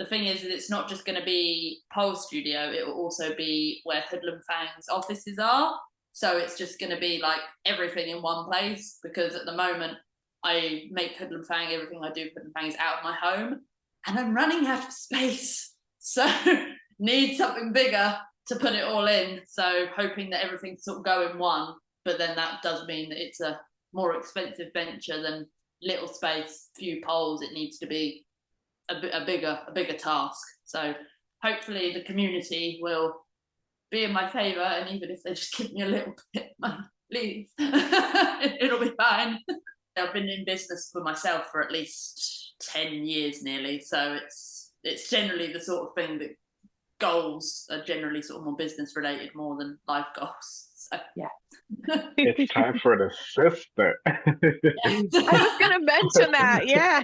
the thing is that it's not just going to be Pole Studio, it will also be where Hoodlum Fang's offices are. So it's just going to be like everything in one place because at the moment I make Hoodlum Fang, everything I do Hoodlum Fang is out of my home and I'm running out of space. So need something bigger to put it all in. So hoping that everything sort of go in one, but then that does mean that it's a more expensive venture than little space, few poles. It needs to be a, a bigger, a bigger task. So hopefully the community will be in my favour, and even if they just give me a little bit, please, it'll be fine. I've been in business for myself for at least ten years nearly, so it's it's generally the sort of thing that goals are generally sort of more business related more than life goals. So Yeah. It's time for an assistant. I was gonna mention that, yeah.